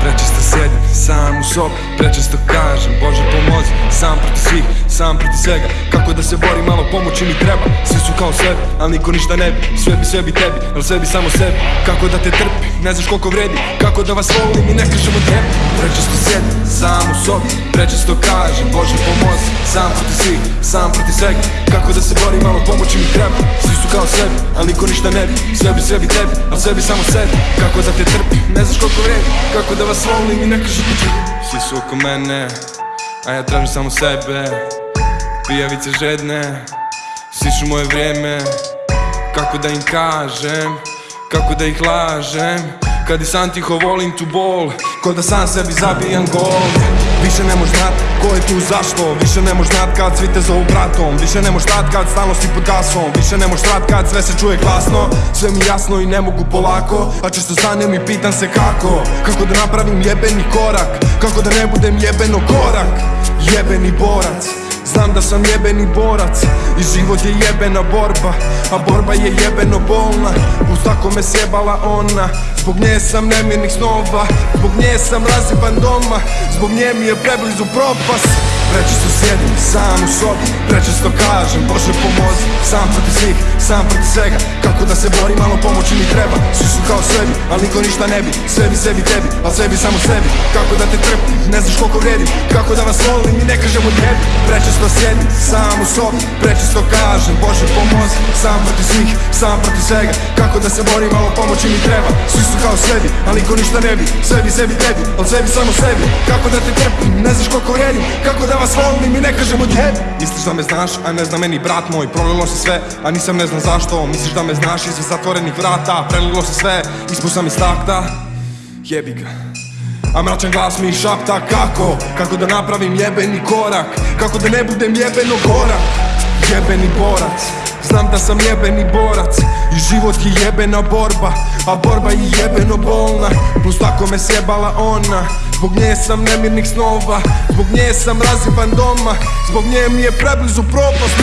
Prečesto sjedim sam u sobi Prečesto kažem Bože svih, sam protiv svega. Kako da se borim, malo pomoći mi treba. Svi su kao sebi, ali niko ništa ne bi. Sve bi, sve bi tebi, ali sve bi samo sebi. Kako da te trpi, ne znaš koliko vredi. Kako da vas volim i ne kažem od tebi Prečesto sjedim sam u sobi Prečesto kažem Bože pomozi. Sam protiv svih, sam protiv svega. Kako da se borim, malo pomoći mi treba. Svi su kao sebi, ali niko ništa ne bi. Sve bi, sve bi tebi, ali sve bi samo sebi. Kako da te trpi, ne znaš koliko vredi. Kako da vas volim i ne kažem od tebi Svi su oko mene, a ja tražim samo sebe Pijavice žedne, sišu moje vrijeme Kako da im kažem, kako da ih lažem. Kad i sam tiho volim tu bol Ko da sam sebi zabijam gol. Više ne moš znat ko je tu zašto. Više ne moš znat kad svi te zovu bratom. Više ne moš znat kad stalno si pod gasom. Više ne moš znat kad sve se čuje glasno. Sve mi jasno i ne mogu polako. A često stanem i pitam se kako. Kako da napravim jebeni korak. Kako da ne budem jebeno korak. Jebeni borac Znam da sam jebeni borac I život je jebena borba A borba je jebeno bolna. Uz tako me sjebala ona. Zbog nje sam nemirnih snova Zbog nje sam razipan doma Zbog nje mi je preblizu propast Prečesto sjedim sam u sobi Prečesto kažem Bože pomozi. Sam protiv svih, sam protiv svega. Kako da se borim, malo pomoći mi treba. Svi su kao sebi, ali niko ništa ne bi. Sve bi sebi tebi, ali sebi samo sebi. Kako da te trpim, ne znaš koliko vredi Kako da vas volim i ne kažem od tebi. Prečesto sjedim sam u sobi Prečesto kažem Bože pomozi. Sam protiv svih, sam protiv svega. Kako da se borim, malo pomoći mi treba. Svi su kao sebi, ali niko ništa ne bi. Sve bi sebi tebi, ali sebi samo sebi. Kako da te trpim, ne znaš koliko vredim Kako da vas volim i ne kažem od tebi. Misliš da me znaš, a ne zna meni brat moj. Prolilo se sve, a nisam ne znam zašto. Misliš da me znaš iza zatvorenih vrata Prelilo se sve, ispod sam iz takta Jebi ga. A mračan glas mi šapta kako? Kako da napravim jebeni korak? Kako da ne budem jebeno gorak Jebeni borac Znam da sam jebeni borac. I život je jebena borba A borba je jebeno bolna. Plus tako me sjebala ona Zbog nje sam nemirnih snova. Zbog nje sam raziban doma Zbog nje mi je preblizu propast.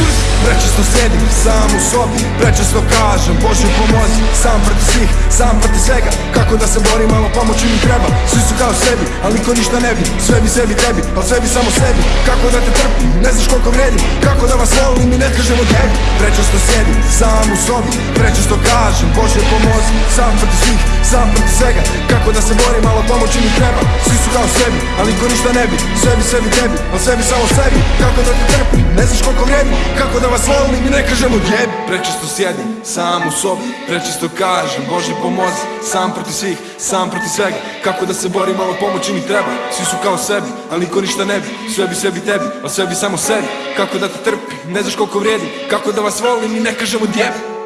Prečesto sjedim sam u sobi Prečesto kažem Bože pomozi Sam protiv svih, sam protiv svega. Kako da se borim, malo pomoći mi treba. Svi kao sebi, ali niko ništa ne bi. Sve bi sebi tebi, ali sve bi samo sebi. Kako da te trpim, ne znaš koliko vredim Kako da vas volim i ne kažem od tebi. Prečesto sjedim sam u sobi. Prečesto kažem Bože pomozi. Sam protiv svih, sam protiv svega. Kako da se borim, malo pomoći mi treba kao sebi, ali niko ništa ne bi. Sve bi sebi tebi, ali sebi samo sebi. Kako da te trpim, ne znaš koliko vredim Kako da vas volim i ne kažem od jebi. Prečesto sjedim sam u sobi. Prečesto kažem Bože pomozi. Sam protiv svih, sam protiv svega. Kako da se borim, malo pomoći mi treba. Svi su kao sebi, ali niko ništa ne bi. Sve bi sebi tebi, ali sve bi samo sebi. Kako da te trpim, ne znaš koliko vrijedi Kako da vas volim i ne kažem od jebi